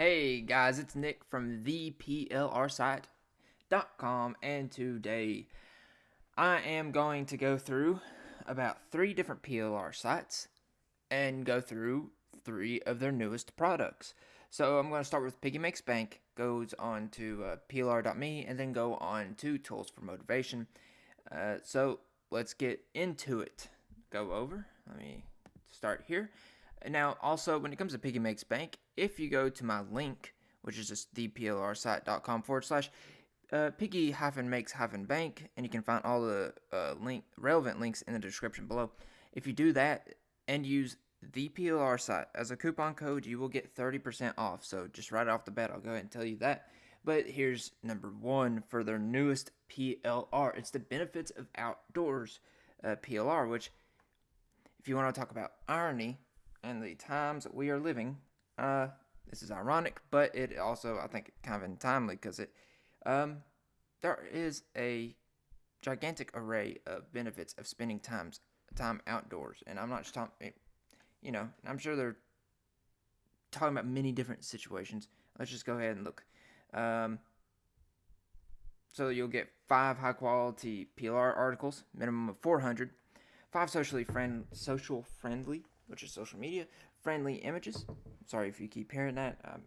Hey guys, it's Nick from theplrsite.com, and today I am going to go through about three different PLR sites and go through three of their newest products. So I'm going to start with Piggy Makes Bank, goes on to uh, plr.me, and then go on to Tools for Motivation. Uh, so let's get into it. Go over. Let me start here. Now, also, when it comes to Piggy Makes Bank, if you go to my link, which is just theplrsite.com forward slash uh, piggy hyphen makes hyphen bank, and you can find all the uh, link relevant links in the description below. If you do that and use the PLR site as a coupon code, you will get 30% off. So just right off the bat, I'll go ahead and tell you that. But here's number one for their newest PLR. It's the benefits of outdoors uh, PLR, which, if you want to talk about irony, and the times that we are living. Uh, this is ironic, but it also I think kind of untimely because it um, there is a gigantic array of benefits of spending times time outdoors, and I'm not just talking. Eh, you know, I'm sure they're talking about many different situations. Let's just go ahead and look. Um, so you'll get five high quality PLR articles, minimum of 400, five socially friend social friendly which is social media, friendly images. Sorry if you keep hearing that. Um,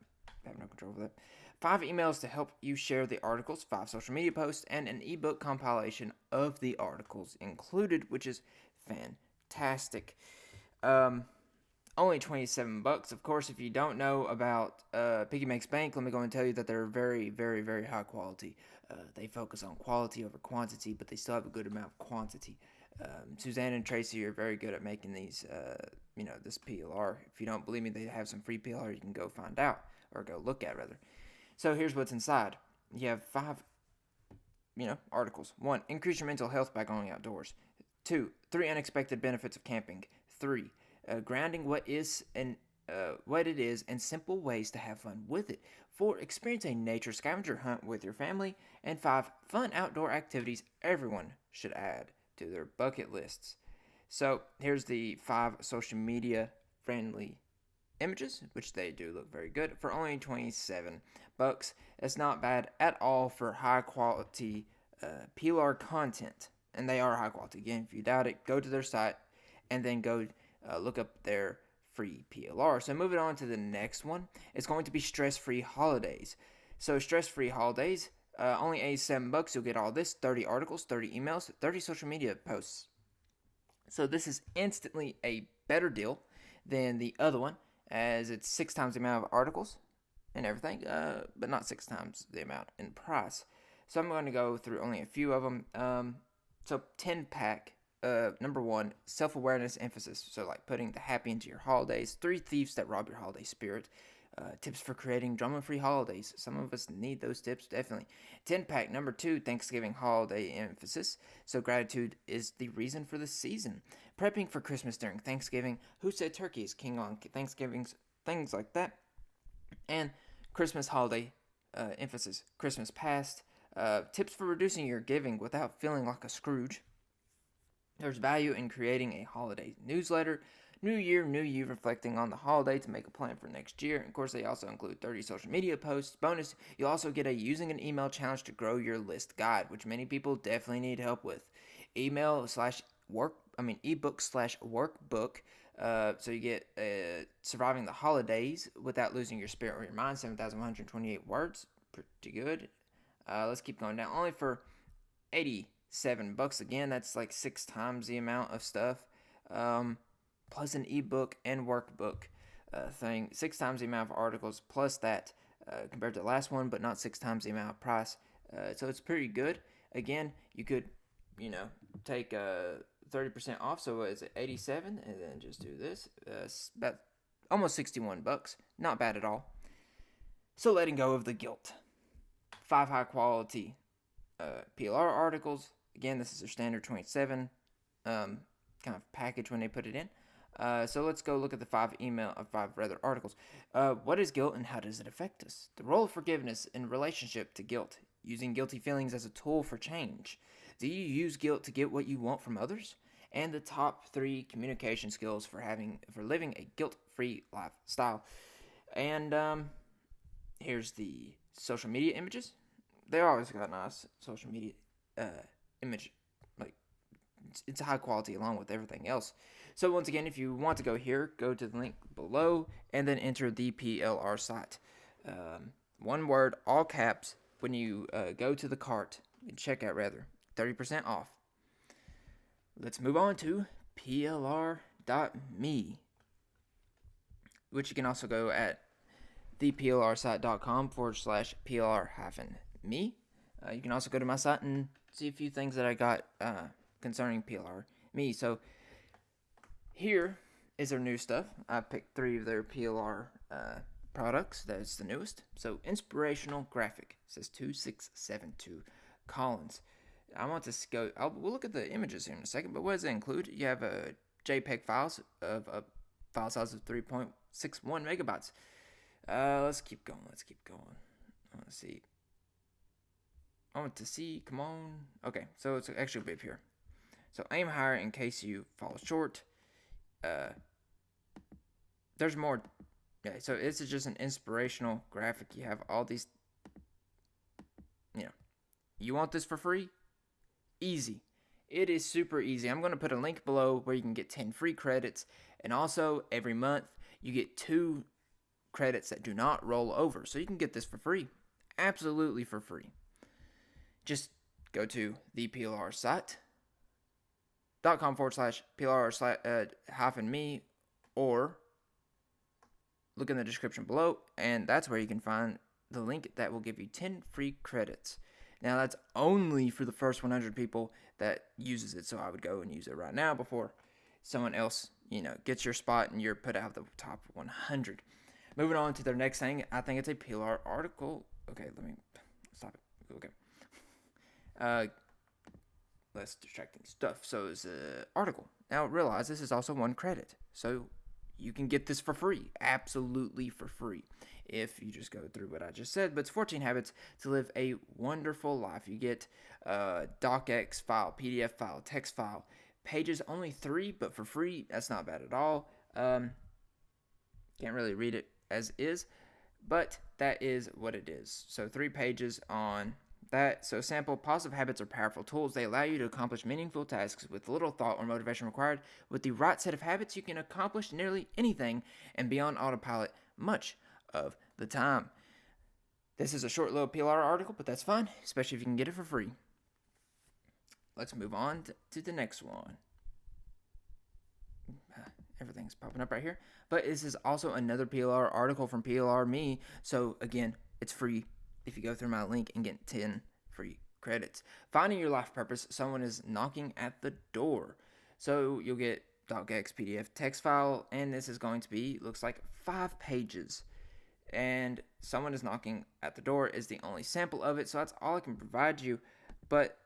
I have no control over that. Five emails to help you share the articles, five social media posts, and an ebook compilation of the articles included, which is fantastic. Um, only 27 bucks. Of course, if you don't know about uh, Piggy Makes Bank, let me go and tell you that they're very, very, very high quality. Uh, they focus on quality over quantity, but they still have a good amount of quantity. Um, Suzanne and Tracy are very good at making these, uh, you know, this PLR. If you don't believe me, they have some free PLR you can go find out or go look at rather. So here's what's inside. You have five, you know, articles. One, increase your mental health by going outdoors. Two, three unexpected benefits of camping. Three, uh, grounding what is and uh, what it is and simple ways to have fun with it. Four, experience a nature scavenger hunt with your family. And five, fun outdoor activities everyone should add to their bucket lists. So here's the five social media friendly images, which they do look very good for only 27 bucks. It's not bad at all for high quality uh, PLR content, and they are high quality. Again, if you doubt it, go to their site and then go uh, look up their free PLR. So moving on to the next one, it's going to be stress free holidays. So stress free holidays uh, only 87 bucks, you'll get all this 30 articles, 30 emails, 30 social media posts. So this is instantly a better deal than the other one, as it's six times the amount of articles and everything, uh, but not six times the amount in price. So I'm going to go through only a few of them. Um, so 10 pack, uh, number one, self awareness emphasis. So like putting the happy into your holidays. Three thieves that rob your holiday spirit. Uh, tips for creating drama free holidays. Some of us need those tips, definitely. 10 pack number two Thanksgiving holiday emphasis. So, gratitude is the reason for the season. Prepping for Christmas during Thanksgiving. Who said turkey is king on Thanksgivings? Things like that. And Christmas holiday uh, emphasis. Christmas past. Uh, tips for reducing your giving without feeling like a Scrooge. There's value in creating a holiday newsletter New year, new you, reflecting on the holiday to make a plan for next year. And of course, they also include 30 social media posts. Bonus, you'll also get a using an email challenge to grow your list guide, which many people definitely need help with. Email slash work, I mean, ebook slash workbook. Uh, so you get uh, surviving the holidays without losing your spirit or your mind. 7,128 words, pretty good. Uh, let's keep going down. Only for 87 bucks again. That's like six times the amount of stuff. Um, plus an ebook and workbook uh, thing. Six times the amount of articles plus that uh, compared to the last one, but not six times the amount of price. Uh, so it's pretty good. Again, you could, you know, take uh, 30% off. So it's 87 and then just do this. Uh, about almost 61 bucks. Not bad at all. So letting go of the guilt. Five high quality uh, PLR articles. Again, this is their standard 27 um, kind of package when they put it in. Uh, so let's go look at the five email, uh, five rather articles. Uh, what is guilt and how does it affect us? The role of forgiveness in relationship to guilt. Using guilty feelings as a tool for change. Do you use guilt to get what you want from others? And the top three communication skills for having for living a guilt-free lifestyle. And um, here's the social media images. They always got nice social media uh, image, it's, high quality along with everything else. So once again, if you want to go here, go to the link below and then enter the PLR site. Um, one word, all caps. When you uh, go to the cart, and checkout rather, 30% off. Let's move on to plr.me, which you can also go at theplrsite.com forward slash plr hyphen me. Uh, you can also go to my site and see a few things that I got uh, concerning PLR me. So here is their new stuff. I picked three of their PLR uh, products. That's the newest. So inspirational graphic says two six seven two Collins. I want to go. I'll, we'll look at the images here in a second. But what does it include? You have a JPEG files of a file size of 3.61 megabytes. Uh, let's keep going. Let's keep going. Let's see. I want to see. Come on. Okay, so it's actually bit here. So aim higher in case you fall short. Uh, there's more. Yeah, so this is just an inspirational graphic. You have all these. You know, you want this for free? Easy. It is super easy. I'm going to put a link below where you can get 10 free credits. And also, every month, you get two credits that do not roll over. So you can get this for free. Absolutely for free. Just go to the PLR site dot com forward slash PLR slash, uh, hyphen me or look in the description below and that's where you can find the link that will give you 10 free credits. Now that's only for the first 100 people that uses it, so I would go and use it right now before someone else, you know, gets your spot and you're put out of the top 100. Moving on to their next thing, I think it's a PLR article. Okay, let me stop it. Okay. Uh, less distracting stuff. So it's an article. Now realize this is also one credit. So you can get this for free, absolutely for free, if you just go through what I just said. But it's 14 habits to live a wonderful life. You get a docx file, PDF file, text file, pages only three, but for free. That's not bad at all. Um, can't really read it as is, but that is what it is. So three pages on that so sample positive habits are powerful tools. They allow you to accomplish meaningful tasks with little thought or motivation required. With the right set of habits, you can accomplish nearly anything and be on autopilot much of the time. This is a short little PLR article, but that's fine, especially if you can get it for free. Let's move on to the next one. Everything's popping up right here. But this is also another PLR article from PLR Me. So again, it's free if you go through my link and get 10 free credits. Finding your life purpose, someone is knocking at the door. So you'll get docx PDF text file, and this is going to be, looks like five pages. And someone is knocking at the door is the only sample of it, so that's all I can provide you. But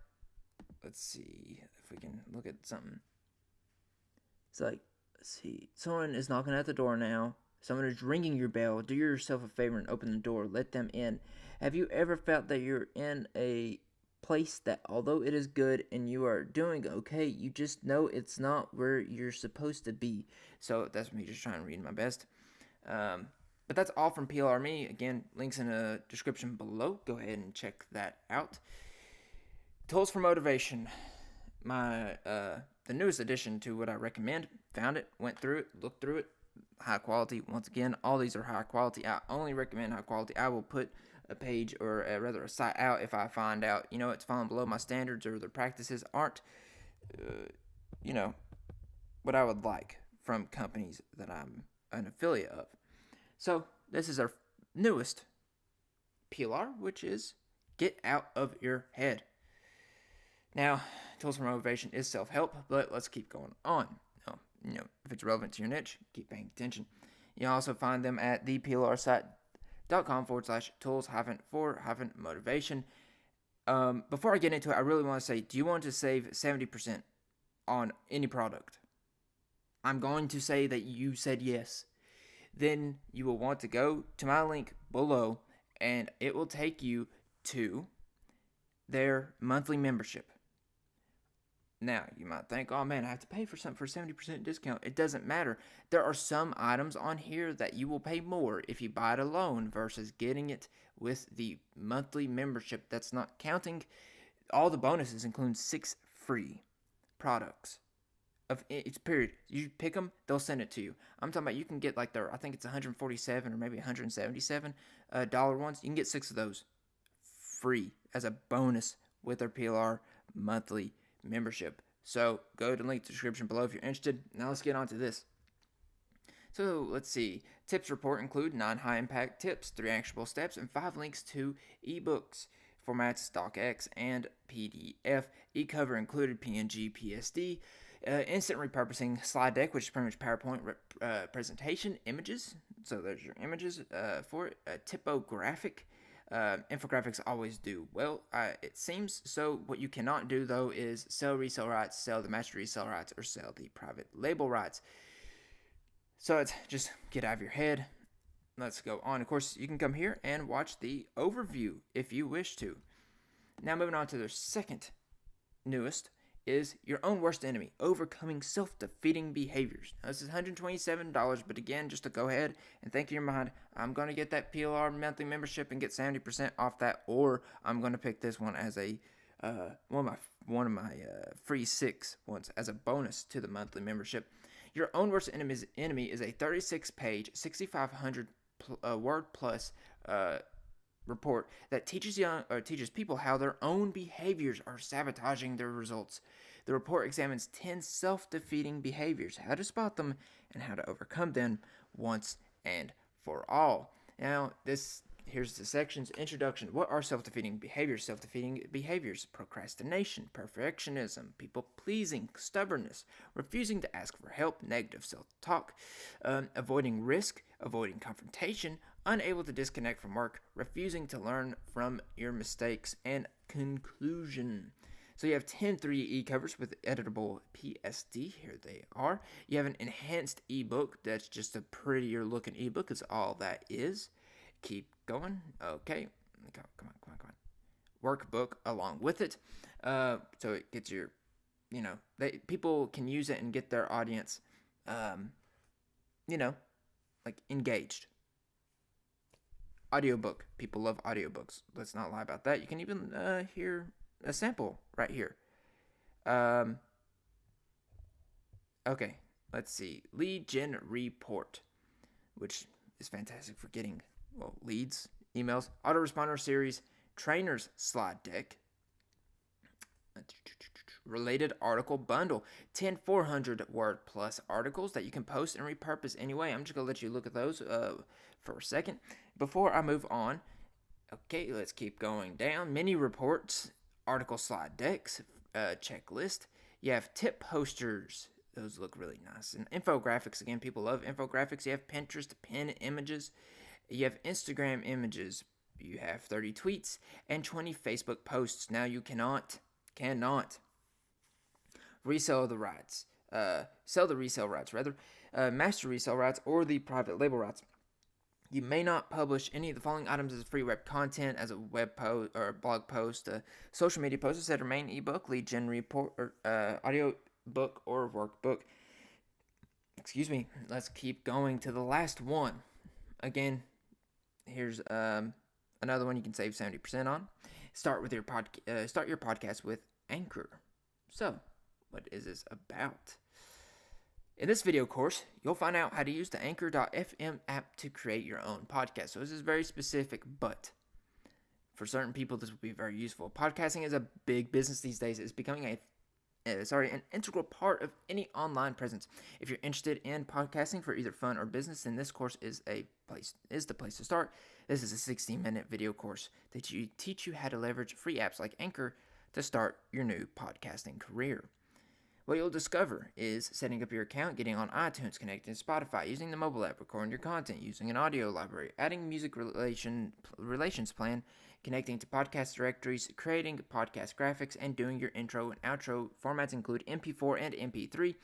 let's see if we can look at something. It's like, let's see, someone is knocking at the door now. Someone is ringing your bell. Do yourself a favor and open the door. Let them in. Have you ever felt that you're in a place that, although it is good and you are doing okay, you just know it's not where you're supposed to be? So that's me just trying to read my best. Um, but that's all from PLR Me. Again, links in the description below. Go ahead and check that out. Tools for motivation. My uh, the newest addition to what I recommend. Found it, went through it, looked through it, high quality. Once again, all these are high quality. I only recommend high quality. I will put a page or a, rather a site out if I find out, you know, it's falling below my standards or the practices aren't, uh, you know, what I would like from companies that I'm an affiliate of. So this is our newest PLR, which is get out of your head. Now, tools for motivation is self-help, but let's keep going on you know, if it's relevant to your niche, keep paying attention. You also find them at theplrsite.com forward slash tools hyphen for hyphen motivation. Um, before I get into it, I really want to say, do you want to save 70% on any product? I'm going to say that you said yes. Then you will want to go to my link below and it will take you to their monthly membership. Now, you might think, oh man, I have to pay for something for 70% discount. It doesn't matter. There are some items on here that you will pay more if you buy it alone versus getting it with the monthly membership. That's not counting all the bonuses, including six free products. Of each period, you pick them, they'll send it to you. I'm talking about you can get like their, I think it's 147 or maybe 177 uh, dollar ones. You can get six of those free as a bonus with their PLR monthly membership. So go to the link the description below if you're interested. Now let's get on to this. So let's see. Tips report include nine high impact tips, three actionable steps, and five links to ebooks. Formats DocX and PDF. E-cover included PNG, PSD. Uh, instant repurposing slide deck, which is pretty much PowerPoint uh, presentation images. So there's your images uh, for it. A typographic uh, infographics always do well, uh, it seems. So, what you cannot do though is sell resale rights, sell the master resale rights, or sell the private label rights. So, it's just get out of your head. Let's go on. Of course, you can come here and watch the overview if you wish to. Now, moving on to their second newest is your own worst enemy, overcoming self defeating behaviors. Now, this is $127, but again, just to go ahead and think in your mind, I'm going to get that PLR monthly membership and get 70% off that, or I'm going to pick this one as a uh, one of my one of my uh, free six ones as a bonus to the monthly membership. Your own worst enemy's enemy is a 36 page, 6,500 pl- uh, word plus uh, report that teaches young or teaches people how their own behaviors are sabotaging their results. The report examines 10 self-defeating behaviors, how to spot them and how to overcome them once and for all. Now, this here's the sections introduction what are self-defeating behaviors self-defeating behaviors procrastination perfectionism people pleasing stubbornness refusing to ask for help negative self-talk um, avoiding risk avoiding confrontation unable to disconnect from work, refusing to learn from your mistakes, and conclusion. So you have 10 3E covers with editable PSD. Here they are. You have an enhanced ebook that's just a prettier looking ebook, is all that is. Keep going. Okay. Come on, come on, come on, come on. Workbook along with it. Uh, so it gets your, you know, they people can use it and get their audience, um, you know, like engaged audiobook. People love audiobooks. Let's not lie about that. You can even uh, hear a sample right here. Um, okay, let's see. Lead gen report, which is fantastic for getting well leads, emails, autoresponder series, trainers slide deck, related article bundle 10 400 word plus articles that you can post and repurpose anyway i'm just gonna let you look at those uh, for a second before i move on okay let's keep going down. Mini reports article slide decks uh, checklist. You have tip posters. Those look really nice. And infographics again people love infographics. You have pinterest pin images. You have instagram images. You have 30 tweets and 20 facebook posts. Now you cannot cannot resell the rights, uh, sell the resale rights rather, uh, master resale rights, or the private label rights. You may not publish any of the following items as free web content, as a web post or blog post, a social media post, of main ebook, lead gen report, or uh, audio book, or workbook. Excuse me. Let's keep going to the last one. Again, here's um, another one you can save seventy percent on. Start with your pod. Uh, start your podcast with Anchor. So what is this about? In this video course, you'll find out how to use the Anchor.fm app to create your own podcast. So this is very specific, but for certain people, this will be very useful. Podcasting is a big business these days. It's becoming a uh, sorry, an integral part of any online presence. If you're interested in podcasting for either fun or business, then this course is a place is the place to start. This is a 16-minute video course that you teach you how to leverage free apps like Anchor to start your new podcasting career. What you'll discover is setting up your account, getting on iTunes, connecting to Spotify, using the mobile app, recording your content, using an audio library, adding music relation relations plan, connecting to podcast directories, creating podcast graphics, and doing your intro and outro. Formats include MP4 and MP3.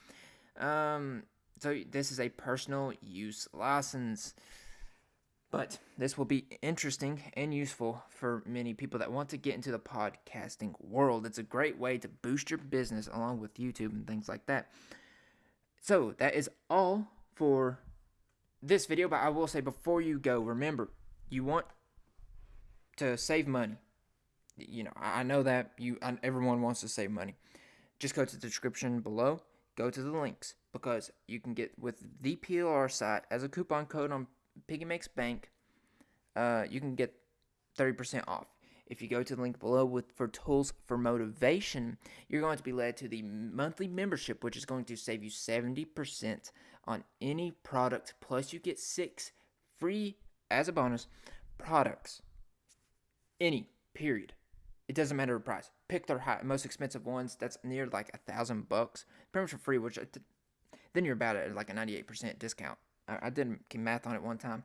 Um, so this is a personal use license. But this will be interesting and useful for many people that want to get into the podcasting world. It's a great way to boost your business along with YouTube and things like that. So, that is all for this video, but I will say before you go, remember, you want to save money. You know, I know that you everyone wants to save money. Just go to the description below, go to the links because you can get with the PLR site as a coupon code on Piggy Makes Bank. Uh, you can get 30% off. If you go to the link below with for tools for motivation, you're going to be led to the monthly membership, which is going to save you 70% on any product. Plus, you get six free as a bonus products. Any, period. It doesn't matter the price. Pick their high, most expensive ones. That's near like a thousand bucks, pretty much for free. Which uh, then you're about at like a 98% discount. I, did math on it one time.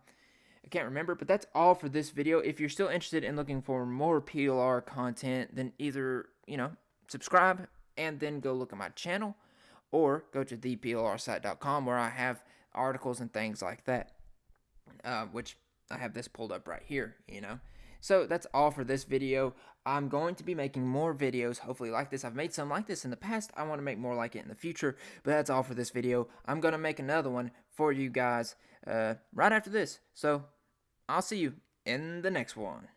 I can't remember, but that's all for this video. If you're still interested in looking for more PLR content, then either, you know, subscribe and then go look at my channel or go to theplrsite.com where I have articles and things like that, uh, which I have this pulled up right here, you know. So that's all for this video. I'm going to be making more videos, hopefully like this. I've made some like this in the past. I want to make more like it in the future, but that's all for this video. I'm going to make another one for you guys uh, right after this. So I'll see you in the next one.